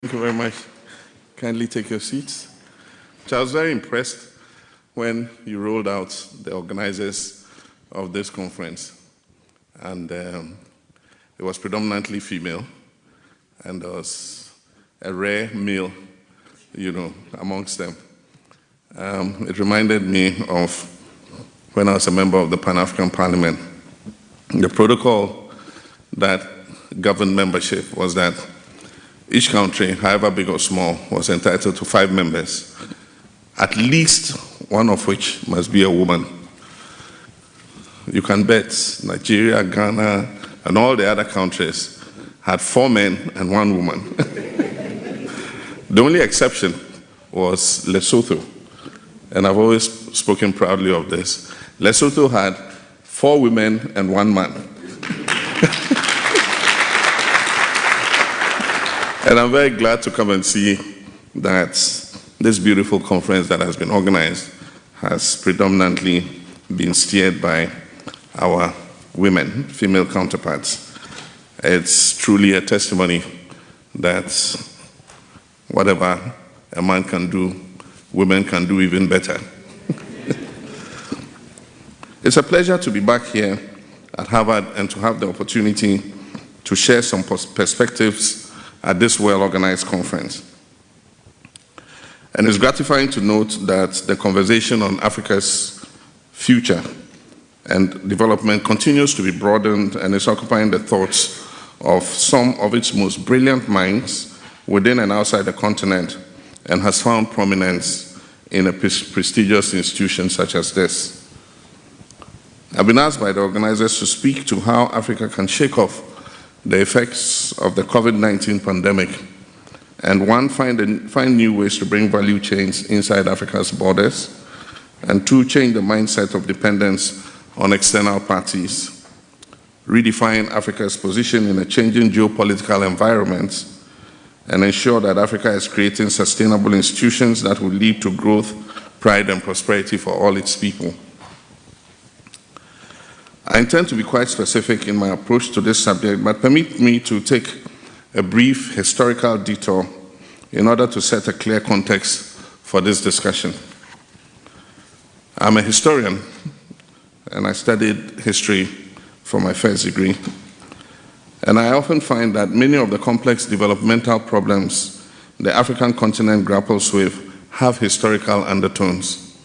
Thank you very much. Kindly take your seats. I was very impressed when you rolled out the organizers of this conference. And um, it was predominantly female, and there was a rare male, you know, amongst them. Um, it reminded me of when I was a member of the Pan African Parliament. The protocol that governed membership was that each country, however big or small, was entitled to five members, at least one of which must be a woman. You can bet Nigeria, Ghana, and all the other countries had four men and one woman. the only exception was Lesotho, and I've always spoken proudly of this. Lesotho had four women and one man. And I'm very glad to come and see that this beautiful conference that has been organized has predominantly been steered by our women, female counterparts. It's truly a testimony that whatever a man can do, women can do even better. it's a pleasure to be back here at Harvard and to have the opportunity to share some perspectives at this well-organized conference. And it's gratifying to note that the conversation on Africa's future and development continues to be broadened and is occupying the thoughts of some of its most brilliant minds within and outside the continent and has found prominence in a prestigious institution such as this. I've been asked by the organizers to speak to how Africa can shake off the effects of the COVID-19 pandemic, and one, find, find new ways to bring value chains inside Africa's borders, and two, change the mindset of dependence on external parties, redefine Africa's position in a changing geopolitical environment, and ensure that Africa is creating sustainable institutions that will lead to growth, pride, and prosperity for all its people. I intend to be quite specific in my approach to this subject, but permit me to take a brief historical detour in order to set a clear context for this discussion. I'm a historian, and I studied history for my first degree. And I often find that many of the complex developmental problems the African continent grapples with have historical undertones.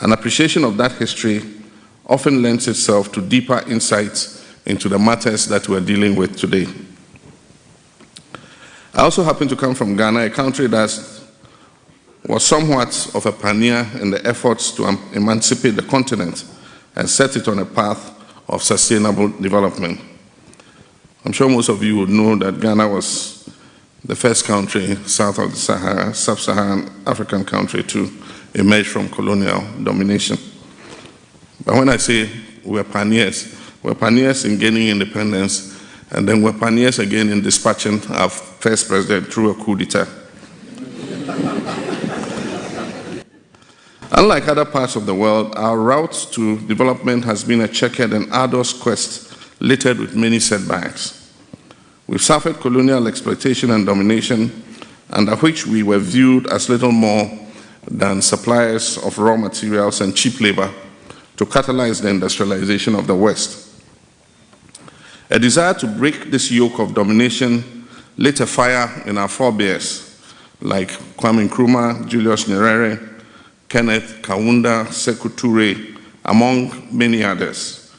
An appreciation of that history often lends itself to deeper insights into the matters that we're dealing with today. I also happen to come from Ghana, a country that was somewhat of a pioneer in the efforts to emancipate the continent and set it on a path of sustainable development. I'm sure most of you would know that Ghana was the first country south of the Sahara, sub-Saharan African country to emerge from colonial domination. But when I say we're pioneers, we're pioneers in gaining independence, and then we're pioneers again in dispatching our first president through a coup d'etat. Unlike other parts of the world, our route to development has been a checkered and arduous quest littered with many setbacks. We've suffered colonial exploitation and domination, under which we were viewed as little more than suppliers of raw materials and cheap labor to catalyze the industrialization of the West. A desire to break this yoke of domination lit a fire in our forebears, like Kwame Nkrumah, Julius Nyerere, Kenneth Kaunda, Sekou Toure, among many others,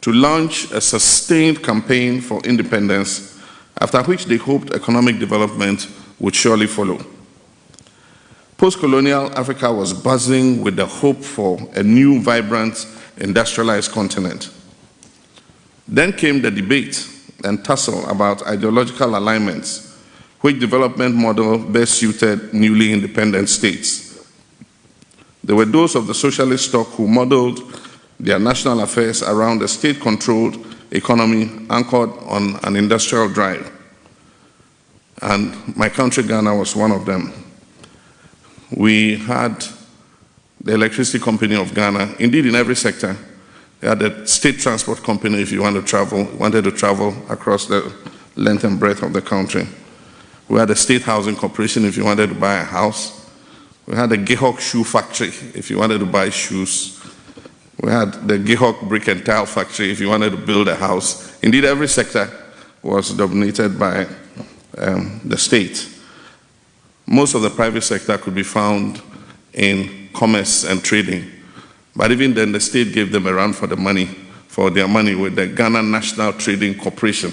to launch a sustained campaign for independence, after which they hoped economic development would surely follow. Post-colonial Africa was buzzing with the hope for a new, vibrant, industrialized continent. Then came the debate and tussle about ideological alignments, which development model best suited newly independent states. There were those of the socialist stock who modeled their national affairs around a state-controlled economy anchored on an industrial drive. And my country, Ghana, was one of them we had the electricity company of Ghana, indeed in every sector. They had a state transport company if you want to travel, wanted to travel across the length and breadth of the country. We had a state housing corporation if you wanted to buy a house. We had a GIHOC shoe factory if you wanted to buy shoes. We had the GIHOC brick and tile factory if you wanted to build a house. Indeed, every sector was dominated by um, the state. Most of the private sector could be found in commerce and trading. But even then, the state gave them a run for the money, for their money with the Ghana National Trading Corporation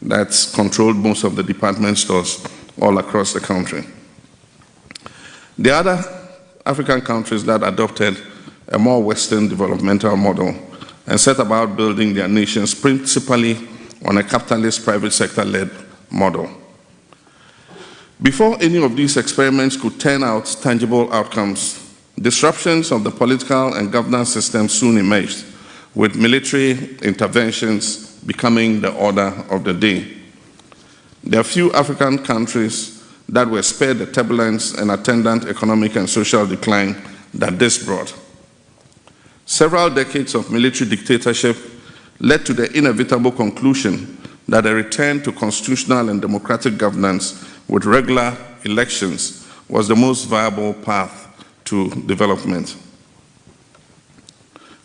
that's controlled most of the department stores all across the country. The other African countries that adopted a more Western developmental model and set about building their nations principally on a capitalist private sector-led model. Before any of these experiments could turn out tangible outcomes, disruptions of the political and governance system soon emerged, with military interventions becoming the order of the day. There are few African countries that were spared the turbulence and attendant economic and social decline that this brought. Several decades of military dictatorship led to the inevitable conclusion that a return to constitutional and democratic governance with regular elections was the most viable path to development.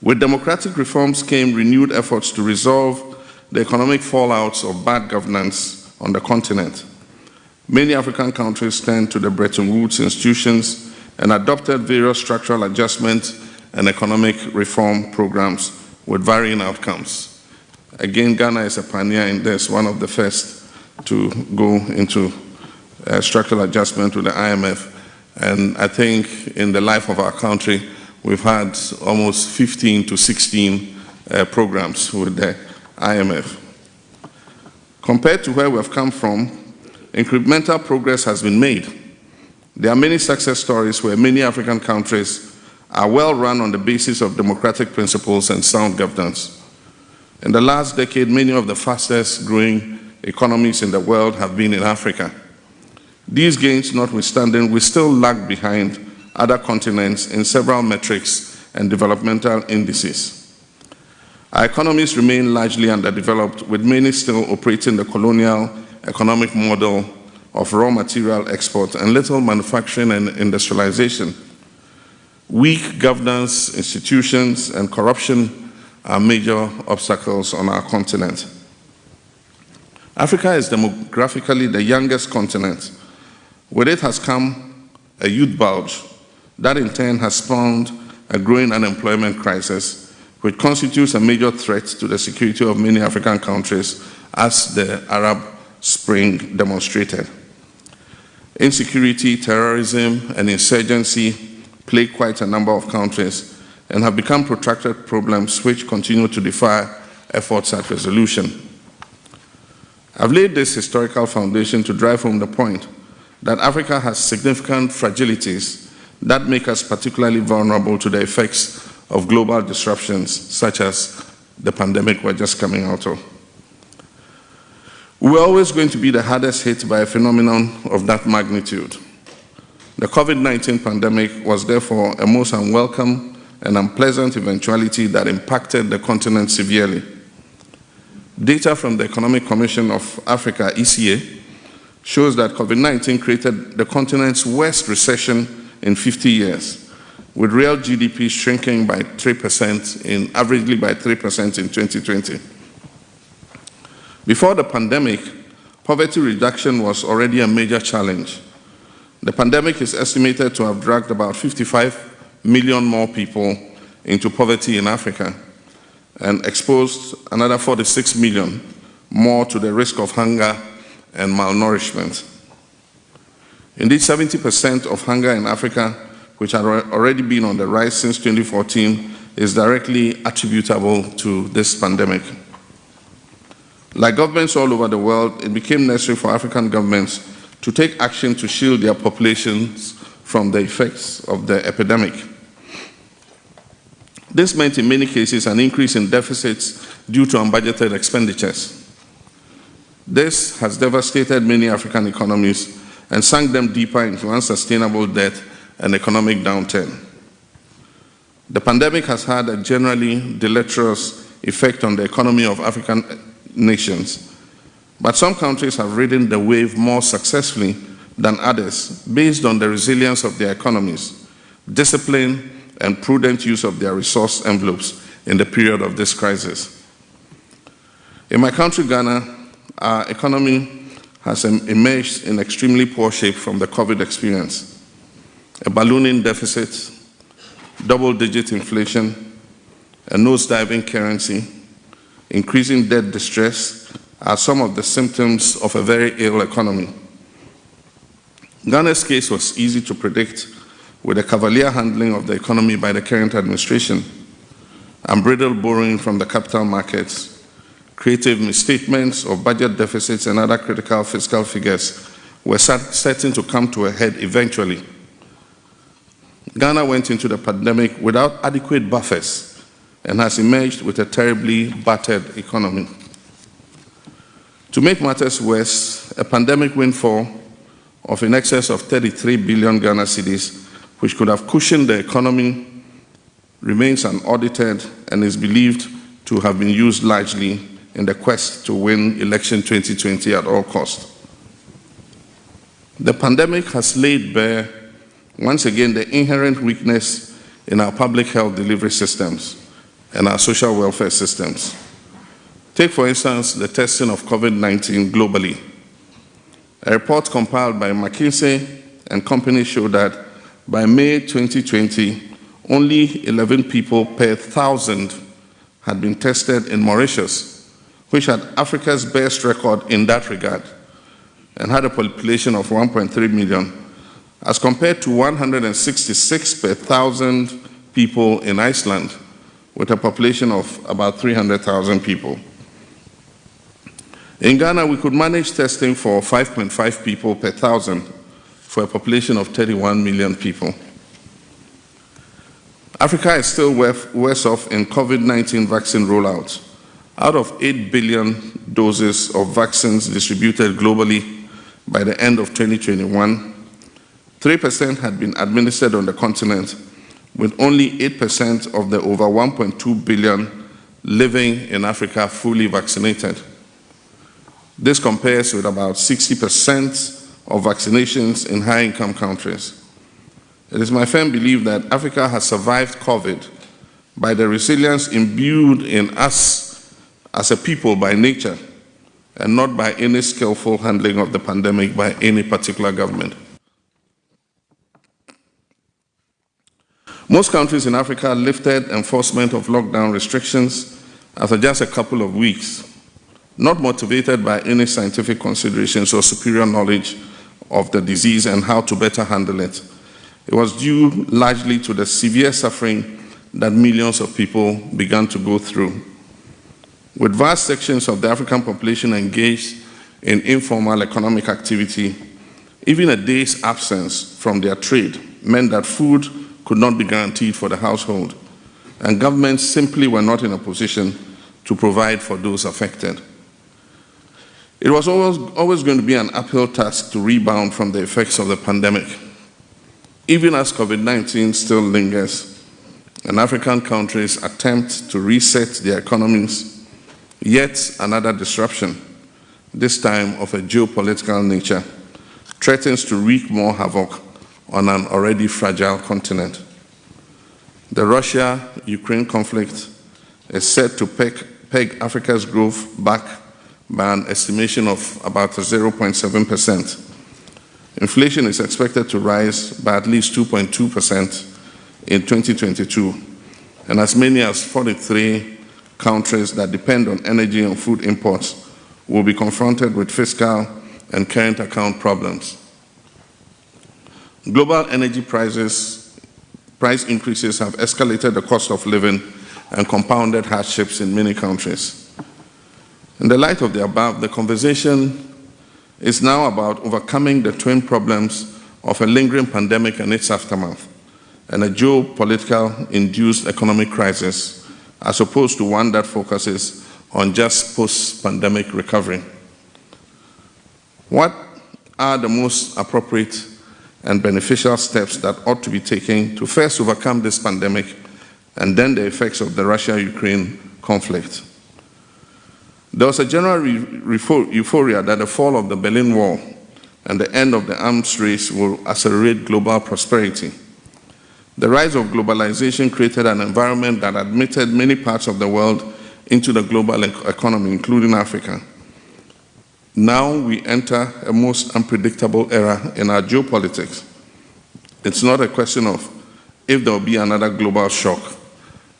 With democratic reforms came renewed efforts to resolve the economic fallouts of bad governance on the continent. Many African countries turned to the Bretton Woods institutions and adopted various structural adjustment and economic reform programs with varying outcomes. Again, Ghana is a pioneer in this, one of the first to go into uh, structural adjustment with the IMF. And I think in the life of our country, we've had almost 15 to 16 uh, programs with the IMF. Compared to where we've come from, incremental progress has been made. There are many success stories where many African countries are well run on the basis of democratic principles and sound governance. In the last decade, many of the fastest growing economies in the world have been in Africa. These gains notwithstanding, we still lag behind other continents in several metrics and developmental indices. Our economies remain largely underdeveloped, with many still operating the colonial economic model of raw material export and little manufacturing and industrialization. Weak governance, institutions, and corruption are major obstacles on our continent. Africa is demographically the youngest continent. With it has come a youth bulge that in turn has spawned a growing unemployment crisis, which constitutes a major threat to the security of many African countries, as the Arab Spring demonstrated. Insecurity, terrorism, and insurgency plague quite a number of countries, and have become protracted problems which continue to defy efforts at resolution. I've laid this historical foundation to drive home the point that Africa has significant fragilities that make us particularly vulnerable to the effects of global disruptions such as the pandemic we're just coming out of. We're always going to be the hardest hit by a phenomenon of that magnitude. The COVID-19 pandemic was therefore a most unwelcome and unpleasant eventuality that impacted the continent severely. Data from the Economic Commission of Africa, ECA, shows that COVID-19 created the continent's worst recession in 50 years, with real GDP shrinking by 3% in, averagely by 3% in 2020. Before the pandemic, poverty reduction was already a major challenge. The pandemic is estimated to have dragged about 55 million more people into poverty in Africa and exposed another 46 million more to the risk of hunger and malnourishment. Indeed, 70% of hunger in Africa, which had already been on the rise since 2014, is directly attributable to this pandemic. Like governments all over the world, it became necessary for African governments to take action to shield their populations from the effects of the epidemic. This meant in many cases an increase in deficits due to unbudgeted expenditures. This has devastated many African economies and sunk them deeper into unsustainable debt and economic downturn. The pandemic has had a generally deleterious effect on the economy of African nations, But some countries have ridden the wave more successfully than others based on the resilience of their economies, discipline, and prudent use of their resource envelopes in the period of this crisis. In my country, Ghana, our economy has emerged in extremely poor shape from the COVID experience. A ballooning deficit, double-digit inflation, a nose-diving currency, increasing debt distress are some of the symptoms of a very ill economy. Ghana's case was easy to predict with the cavalier handling of the economy by the current administration, unbridled borrowing from the capital markets, creative misstatements of budget deficits and other critical fiscal figures were certain to come to a head eventually. Ghana went into the pandemic without adequate buffers and has emerged with a terribly battered economy. To make matters worse, a pandemic windfall of in excess of 33 billion Ghana cedis, which could have cushioned the economy, remains unaudited and is believed to have been used largely in the quest to win election 2020 at all costs. The pandemic has laid bare, once again, the inherent weakness in our public health delivery systems and our social welfare systems. Take, for instance, the testing of COVID-19 globally. A report compiled by McKinsey and company showed that by May 2020, only 11 people per thousand had been tested in Mauritius, which had Africa's best record in that regard and had a population of 1.3 million, as compared to 166 per thousand people in Iceland, with a population of about 300,000 people. In Ghana, we could manage testing for 5.5 people per thousand for a population of 31 million people. Africa is still worse off in COVID-19 vaccine rollouts. Out of 8 billion doses of vaccines distributed globally by the end of 2021, 3% had been administered on the continent, with only 8% of the over 1.2 billion living in Africa fully vaccinated. This compares with about 60% of vaccinations in high-income countries. It is my firm belief that Africa has survived COVID by the resilience imbued in us as a people by nature and not by any skillful handling of the pandemic by any particular government. Most countries in Africa lifted enforcement of lockdown restrictions after just a couple of weeks not motivated by any scientific considerations or superior knowledge of the disease and how to better handle it. It was due largely to the severe suffering that millions of people began to go through. With vast sections of the African population engaged in informal economic activity, even a day's absence from their trade meant that food could not be guaranteed for the household, and governments simply were not in a position to provide for those affected. It was always, always going to be an uphill task to rebound from the effects of the pandemic. Even as COVID-19 still lingers and African countries attempt to reset their economies, yet another disruption, this time of a geopolitical nature, threatens to wreak more havoc on an already fragile continent. The Russia-Ukraine conflict is set to peg, peg Africa's growth back by an estimation of about 0.7%. Inflation is expected to rise by at least 2.2% in 2022, and as many as 43 countries that depend on energy and food imports will be confronted with fiscal and current account problems. Global energy prices, price increases have escalated the cost of living and compounded hardships in many countries. In the light of the above, the conversation is now about overcoming the twin problems of a lingering pandemic and its aftermath, and a geopolitical induced economic crisis, as opposed to one that focuses on just post-pandemic recovery. What are the most appropriate and beneficial steps that ought to be taken to first overcome this pandemic and then the effects of the Russia-Ukraine conflict? There was a general euphoria that the fall of the Berlin Wall and the end of the arms race will accelerate global prosperity. The rise of globalization created an environment that admitted many parts of the world into the global economy, including Africa. Now we enter a most unpredictable era in our geopolitics. It's not a question of if there will be another global shock,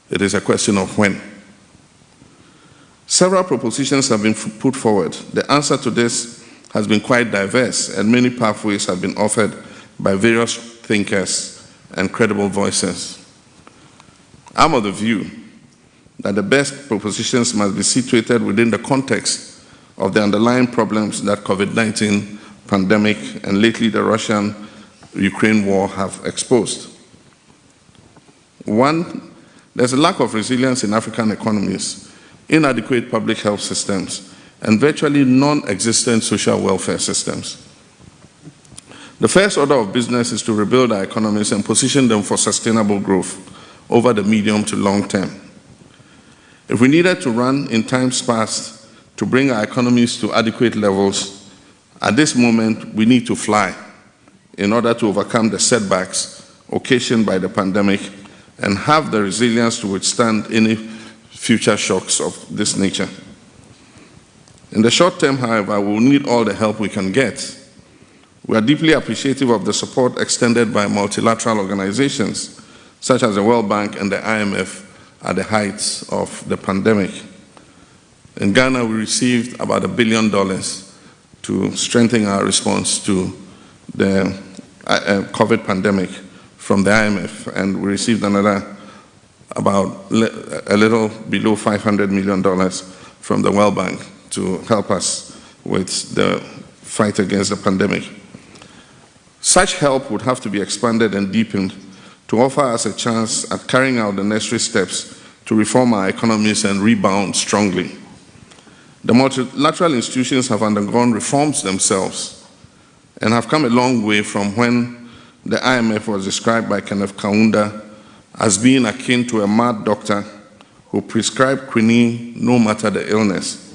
it is a question of when. Several propositions have been put forward. The answer to this has been quite diverse, and many pathways have been offered by various thinkers and credible voices. I'm of the view that the best propositions must be situated within the context of the underlying problems that COVID-19 pandemic and lately the Russian-Ukraine war have exposed. One, there's a lack of resilience in African economies inadequate public health systems, and virtually non-existent social welfare systems. The first order of business is to rebuild our economies and position them for sustainable growth over the medium to long term. If we needed to run in times past to bring our economies to adequate levels, at this moment we need to fly in order to overcome the setbacks occasioned by the pandemic and have the resilience to withstand any future shocks of this nature. In the short term, however, we will need all the help we can get. We are deeply appreciative of the support extended by multilateral organizations, such as the World Bank and the IMF, at the height of the pandemic. In Ghana, we received about a billion dollars to strengthen our response to the uh, uh, COVID pandemic from the IMF, and we received another about a little below $500 million from the World Bank to help us with the fight against the pandemic. Such help would have to be expanded and deepened to offer us a chance at carrying out the necessary steps to reform our economies and rebound strongly. The multilateral institutions have undergone reforms themselves and have come a long way from when the IMF was described by Kenneth Kaunda as being akin to a mad doctor who prescribed quinine no matter the illness.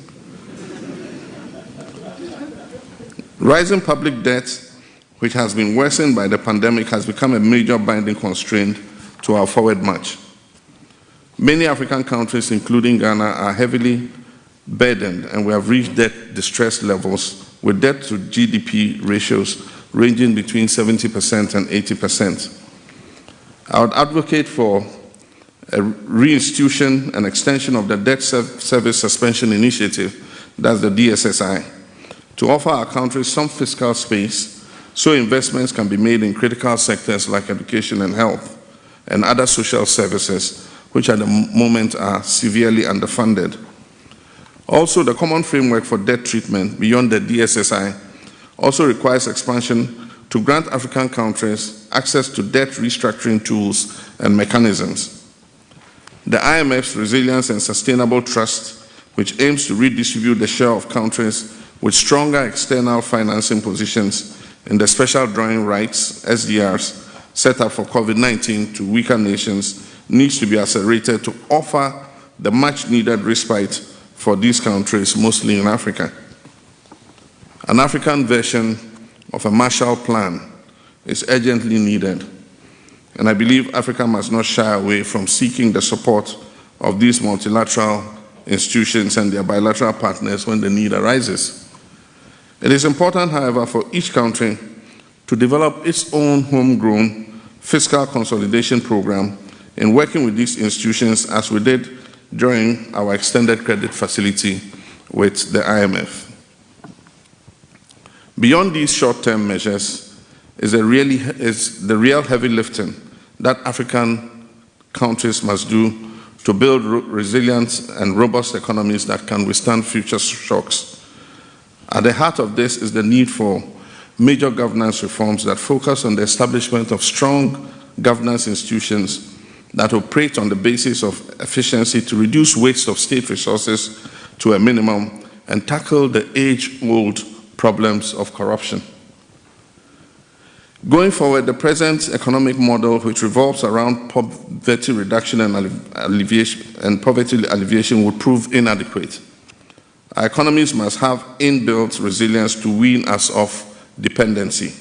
Rising public debt, which has been worsened by the pandemic, has become a major binding constraint to our forward march. Many African countries, including Ghana, are heavily burdened and we have reached debt distress levels with debt to GDP ratios ranging between 70% and 80 percent. I would advocate for a reinstitution and extension of the Debt Service Suspension Initiative, that's the DSSI, to offer our country some fiscal space so investments can be made in critical sectors like education and health and other social services, which at the moment are severely underfunded. Also, the common framework for debt treatment beyond the DSSI also requires expansion to grant African countries access to debt restructuring tools and mechanisms. The IMF's Resilience and Sustainable Trust, which aims to redistribute the share of countries with stronger external financing positions in the special drawing rights, SDRs, set up for COVID-19 to weaker nations, needs to be accelerated to offer the much needed respite for these countries, mostly in Africa. An African version of a Marshall Plan is urgently needed. And I believe Africa must not shy away from seeking the support of these multilateral institutions and their bilateral partners when the need arises. It is important, however, for each country to develop its own homegrown fiscal consolidation program in working with these institutions as we did during our extended credit facility with the IMF. Beyond these short-term measures is, really, is the real heavy lifting that African countries must do to build resilient and robust economies that can withstand future shocks. At the heart of this is the need for major governance reforms that focus on the establishment of strong governance institutions that operate on the basis of efficiency to reduce waste of state resources to a minimum and tackle the age-old problems of corruption. Going forward, the present economic model, which revolves around poverty reduction and and poverty alleviation, would prove inadequate. Our economies must have inbuilt resilience to wean us off dependency.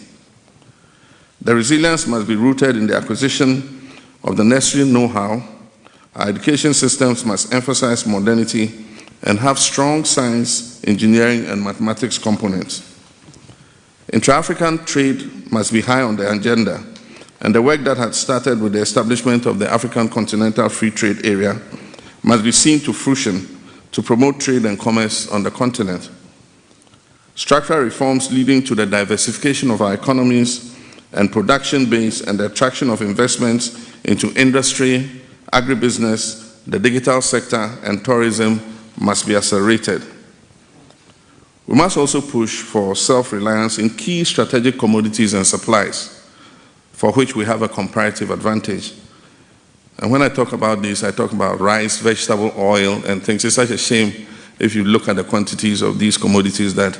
The resilience must be rooted in the acquisition of the necessary know-how. Our education systems must emphasize modernity and have strong science, engineering, and mathematics components. Intra-African trade must be high on the agenda, and the work that had started with the establishment of the African Continental Free Trade Area must be seen to fruition to promote trade and commerce on the continent. Structural reforms leading to the diversification of our economies and production base and the attraction of investments into industry, agribusiness, the digital sector, and tourism must be accelerated. We must also push for self-reliance in key strategic commodities and supplies, for which we have a comparative advantage. And when I talk about this, I talk about rice, vegetable oil, and things. It's such a shame if you look at the quantities of these commodities that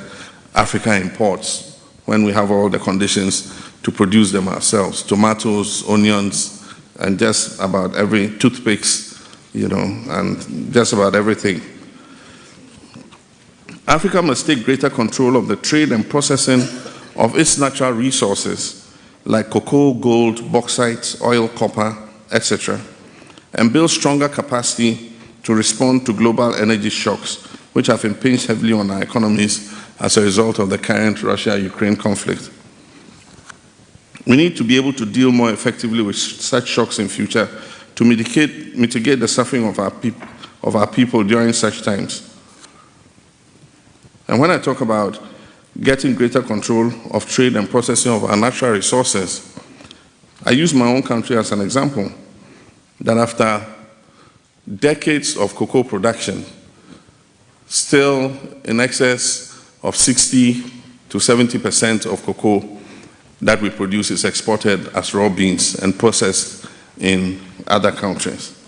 Africa imports when we have all the conditions to produce them ourselves. Tomatoes, onions, and just about every toothpicks, you know, and just about everything. Africa must take greater control of the trade and processing of its natural resources like cocoa, gold, bauxite, oil, copper, etc., and build stronger capacity to respond to global energy shocks, which have impinged heavily on our economies as a result of the current Russia-Ukraine conflict. We need to be able to deal more effectively with such shocks in future to mitigate, mitigate the suffering of our, of our people during such times. And when I talk about getting greater control of trade and processing of our natural resources, I use my own country as an example, that after decades of cocoa production, still in excess of 60 to 70% of cocoa that we produce is exported as raw beans and processed in other countries.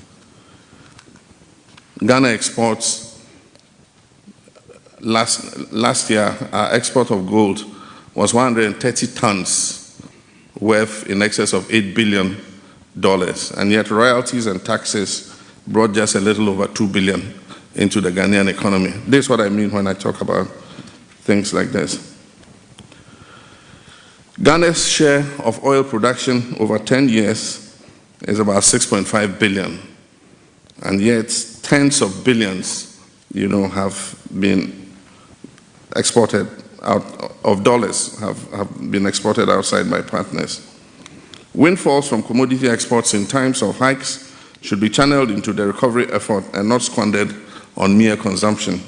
Ghana exports last, last year, our export of gold was 130 tons worth in excess of $8 billion. And yet royalties and taxes brought just a little over 2 billion into the Ghanaian economy. This is what I mean when I talk about things like this. Ghana's share of oil production over 10 years is about 6.5 billion. And yet tens of billions, you know, have been exported out of dollars have, have been exported outside by partners. Windfalls from commodity exports in times of hikes should be channeled into the recovery effort and not squandered on mere consumption.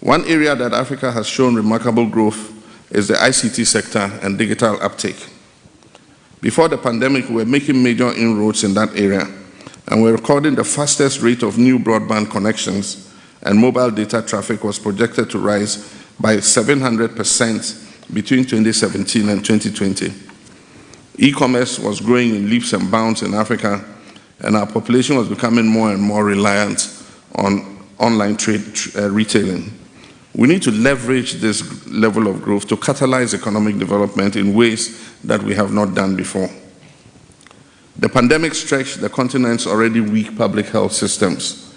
One area that Africa has shown remarkable growth is the ICT sector and digital uptake. Before the pandemic, we were making major inroads in that area, and we're recording the fastest rate of new broadband connections and mobile data traffic was projected to rise by 700% between 2017 and 2020. E-commerce was growing in leaps and bounds in Africa, and our population was becoming more and more reliant on online trade uh, retailing. We need to leverage this level of growth to catalyze economic development in ways that we have not done before. The pandemic stretched the continent's already weak public health systems.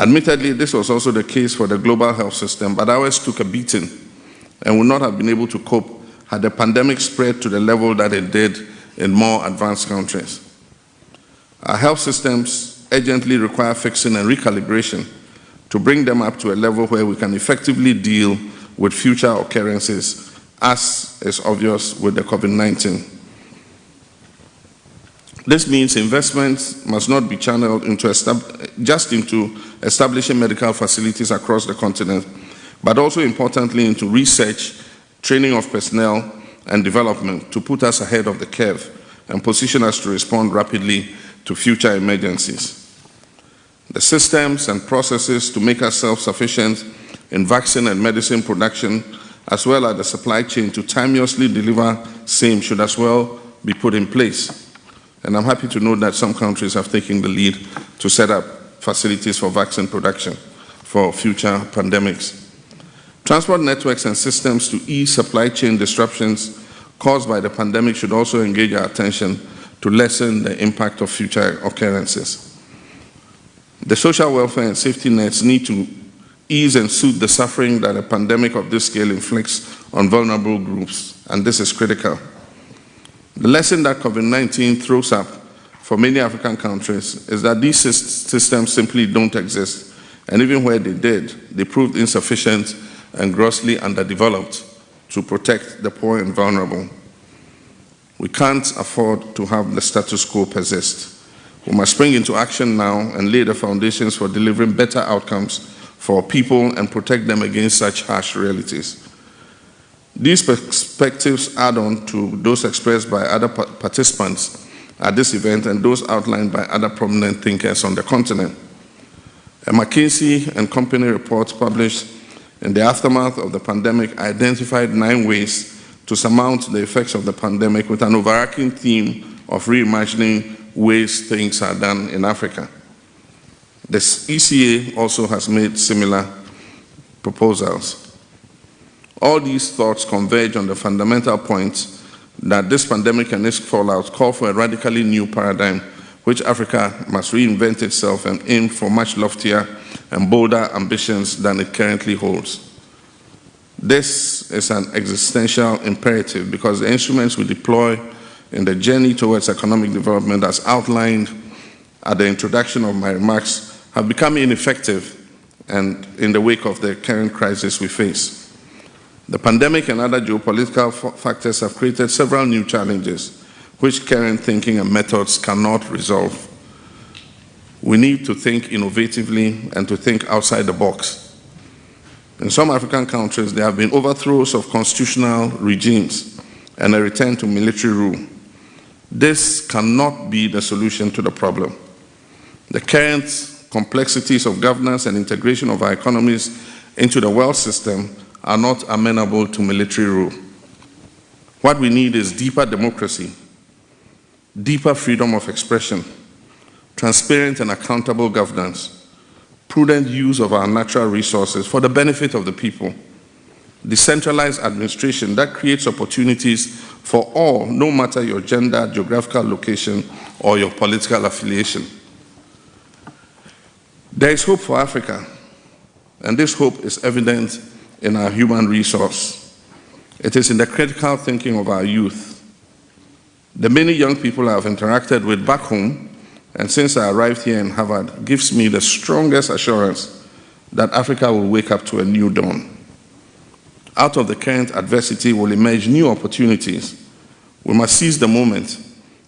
Admittedly, this was also the case for the global health system, but ours took a beating and would not have been able to cope had the pandemic spread to the level that it did in more advanced countries. Our health systems urgently require fixing and recalibration to bring them up to a level where we can effectively deal with future occurrences, as is obvious with the COVID-19. This means investments must not be channeled into just into establishing medical facilities across the continent, but also importantly into research, training of personnel, and development to put us ahead of the curve and position us to respond rapidly to future emergencies. The systems and processes to make us self-sufficient in vaccine and medicine production, as well as the supply chain to timeously deliver same should as well be put in place. And I'm happy to note that some countries have taken the lead to set up facilities for vaccine production for future pandemics. Transport networks and systems to ease supply chain disruptions caused by the pandemic should also engage our attention to lessen the impact of future occurrences. The social welfare and safety nets need to ease and soothe the suffering that a pandemic of this scale inflicts on vulnerable groups, and this is critical. The lesson that COVID-19 throws up for many African countries is that these systems simply don't exist, and even where they did, they proved insufficient and grossly underdeveloped to protect the poor and vulnerable. We can't afford to have the status quo persist. We must spring into action now and lay the foundations for delivering better outcomes for people and protect them against such harsh realities. These perspectives add on to those expressed by other participants at this event and those outlined by other prominent thinkers on the continent. A McKinsey and Company report published in the aftermath of the pandemic identified nine ways to surmount the effects of the pandemic with an overarching theme of reimagining ways things are done in Africa. The ECA also has made similar proposals. All these thoughts converge on the fundamental point that this pandemic and its fallout call for a radically new paradigm which Africa must reinvent itself and aim for much loftier and bolder ambitions than it currently holds. This is an existential imperative because the instruments we deploy in the journey towards economic development as outlined at the introduction of my remarks have become ineffective and in the wake of the current crisis we face. The pandemic and other geopolitical factors have created several new challenges which current thinking and methods cannot resolve. We need to think innovatively and to think outside the box. In some African countries, there have been overthrows of constitutional regimes and a return to military rule. This cannot be the solution to the problem. The current complexities of governance and integration of our economies into the world system are not amenable to military rule. What we need is deeper democracy, deeper freedom of expression, transparent and accountable governance, prudent use of our natural resources for the benefit of the people, decentralized administration that creates opportunities for all, no matter your gender, geographical location, or your political affiliation. There is hope for Africa, and this hope is evident in our human resource. It is in the critical thinking of our youth. The many young people I have interacted with back home, and since I arrived here in Harvard, gives me the strongest assurance that Africa will wake up to a new dawn. Out of the current adversity will emerge new opportunities we must seize the moment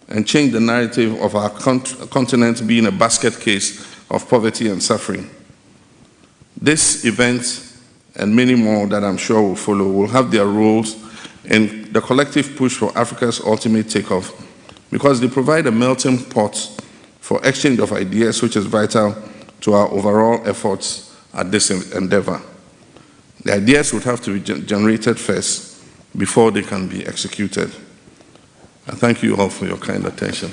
and change the narrative of our continent being a basket case of poverty and suffering. This event and many more that I'm sure will follow will have their roles in the collective push for Africa's ultimate takeoff because they provide a melting pot for exchange of ideas which is vital to our overall efforts at this endeavor. The ideas would have to be generated first before they can be executed. I thank you all for your kind attention.